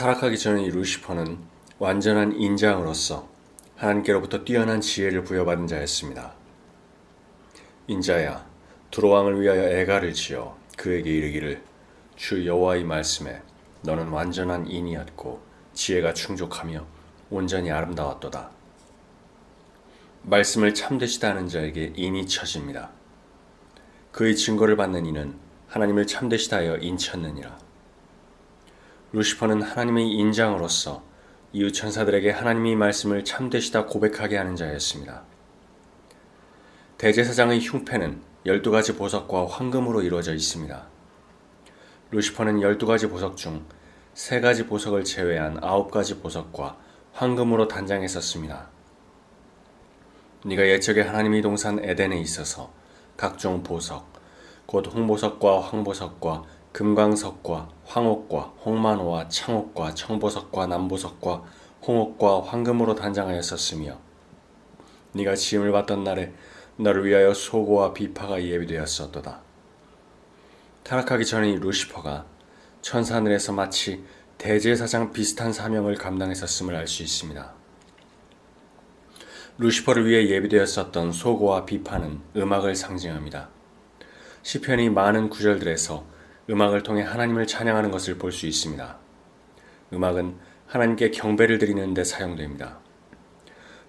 타락하기 이 루시퍼는 완전한 인자으로서 하나님께로부터 뛰어난 지혜를 부여받은 자였습니다. 인자야, 두로왕을 위하여 애가를 지어 그에게 이르기를 주 여호와의 말씀에 너는 완전한 인이었고 지혜가 충족하며 온전히 아름다웠도다. 말씀을 참되시다 하는 자에게 인이 처집니다. 그의 증거를 받는 이는 하나님을 참되시다 하여 인쳤느니라. 루시퍼는 하나님의 인장으로서 이웃 천사들에게 하나님의 말씀을 참되시다 고백하게 하는 자였습니다. 대제사장의 흉패는 12가지 보석과 황금으로 이루어져 있습니다. 루시퍼는 12가지 보석 중 3가지 보석을 제외한 9가지 보석과 황금으로 단장했었습니다. 네가 옛적에 하나님의 동산 에덴에 있어서 각종 보석, 곧 홍보석과 황보석과 금광석과 황옥과 홍만호와 창옥과 청보석과 남보석과 홍옥과 황금으로 단장하였었으며 네가 지음을 받던 날에 너를 위하여 소고와 비파가 예비되었었도다. 타락하기 이 루시퍼가 천사하늘에서 마치 대제사장 비슷한 사명을 감당했었음을 알 수 있습니다. 루시퍼를 위해 예비되었었던 소고와 비파는 음악을 상징합니다. 시편이 많은 구절들에서 음악을 통해 하나님을 찬양하는 것을 볼 수 있습니다. 음악은 하나님께 경배를 드리는 데 사용됩니다.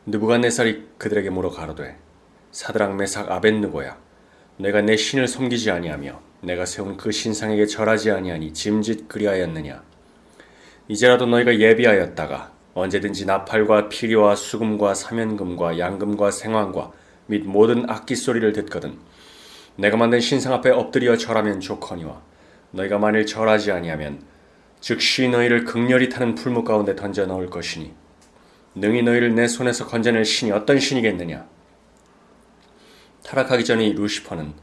느부갓네살이 그들에게 물어 가로되 사드랑 메삭 아벤느고야 내가 내 신을 섬기지 아니하며 내가 세운 그 신상에게 절하지 아니하니 짐짓 그리하였느냐 이제라도 너희가 예비하였다가 언제든지 나팔과 피리와 수금과 사면금과 양금과 생황과 및 모든 악기 소리를 듣거든 내가 만든 신상 앞에 엎드려 절하면 좋거니와 너희가 만일 절하지 아니하면 즉시 너희를 극렬히 타는 풀무 가운데 던져 넣을 것이니 능히 너희를 내 손에서 건져낼 신이 어떤 신이겠느냐 타락하기 전에 이 루시퍼는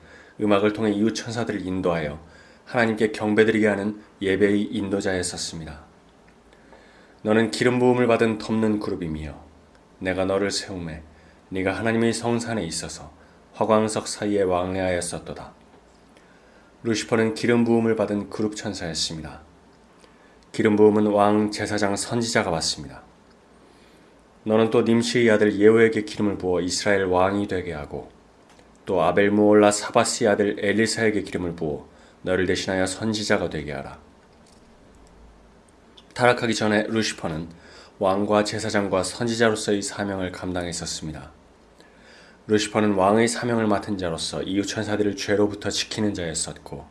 음악을 통해 이웃 천사들을 인도하여 하나님께 경배드리게 하는 예배의 인도자였었습니다. 너는 기름 부음을 받은 덮는 그룹이며 내가 너를 세움에 네가 하나님의 성산에 있어서 화광석 사이에 왕래하였었도다. 루시퍼는 기름 부음을 받은 그룹 천사였습니다. 기름 부음은 왕 제사장 선지자가 받습니다. 너는 또 님시의 아들 예후에게 기름을 부어 이스라엘 왕이 되게 하고 또 아벨 무올라 사바스의 아들 엘리사에게 기름을 부어 너를 대신하여 선지자가 되게 하라. 타락하기 전에 루시퍼는 왕과 제사장과 선지자로서의 사명을 감당했었습니다. 루시퍼는 왕의 사명을 맡은 자로서 이웃 천사들을 죄로부터 지키는 자였었고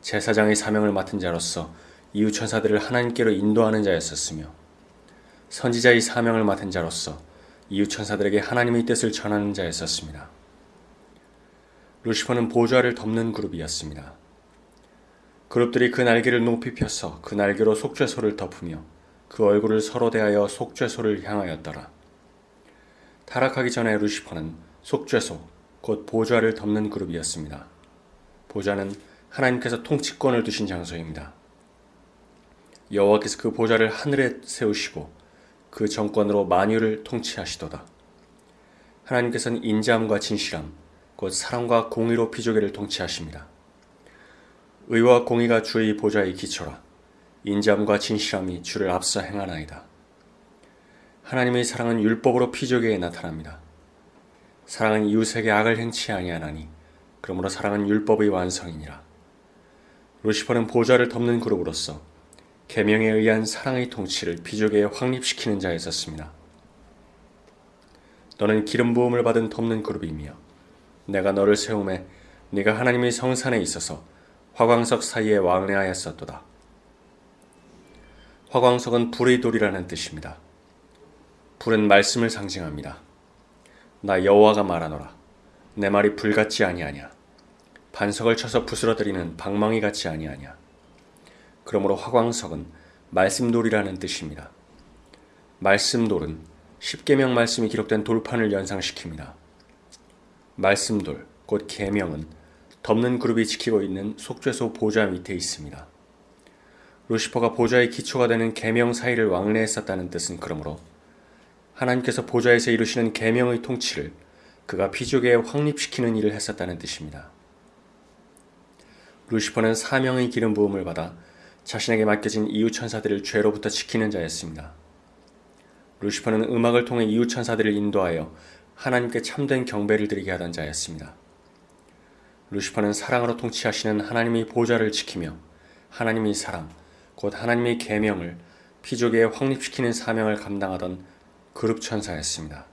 제사장의 사명을 맡은 자로서 이웃 천사들을 하나님께로 인도하는 자였었으며 선지자의 사명을 맡은 자로서 이웃 천사들에게 하나님의 뜻을 전하는 자였었습니다. 루시퍼는 보좌를 덮는 그룹이었습니다. 그룹들이 그 날개를 높이 펴서 그 날개로 속죄소를 덮으며 그 얼굴을 서로 대하여 속죄소를 향하였더라. 타락하기 전에 루시퍼는 속죄소, 곧 보좌를 덮는 그룹이었습니다. 보좌는 하나님께서 통치권을 두신 장소입니다. 여호와께서 그 보좌를 하늘에 세우시고 그 정권으로 만유를 통치하시도다. 하나님께서는 인자함과 진실함, 곧 사랑과 공의로 피조계를 통치하십니다. 의와 공의가 주의 보좌의 기초라 인자함과 진실함이 주를 앞서 행하나이다. 하나님의 사랑은 율법으로 피조계에 나타납니다. 사랑은 이웃에게 악을 행치 아니하나니 그러므로 사랑은 율법의 완성이니라. 루시퍼는 보좌를 덮는 그룹으로서 계명에 의한 사랑의 통치를 피조계에 확립시키는 자였었습니다. 너는 기름 부음을 받은 덮는 그룹이며 내가 너를 세움에 네가 하나님의 성산에 있어서 화광석 사이에 왕래하였었도다. 화광석은 불의 돌이라는 뜻입니다. 불은 말씀을 상징합니다. 나 여호와가 말하노라. 내 말이 불같지 아니하냐. 반석을 쳐서 부스러뜨리는 방망이 같지 아니하냐. 그러므로 화광석은 말씀돌이라는 뜻입니다. 말씀돌은 십계명 말씀이 기록된 돌판을 연상시킵니다. 말씀돌, 곧 계명은 덮는 그룹이 지키고 있는 속죄소 보좌 밑에 있습니다. 루시퍼가 보좌의 기초가 되는 계명 사이를 왕래했었다는 뜻은 그러므로 하나님께서 보좌에서 이루시는 계명의 통치를 그가 피조계에 확립시키는 일을 했었다는 뜻입니다. 루시퍼는 사명의 기름 부음을 받아 자신에게 맡겨진 이웃 천사들을 죄로부터 지키는 자였습니다. 루시퍼는 음악을 통해 이웃 천사들을 인도하여 하나님께 참된 경배를 드리게 하던 자였습니다. 루시퍼는 사랑으로 통치하시는 하나님의 보좌를 지키며 하나님의 사랑, 곧 하나님의 계명을 피조계에 확립시키는 사명을 감당하던 그룹 천사였습니다.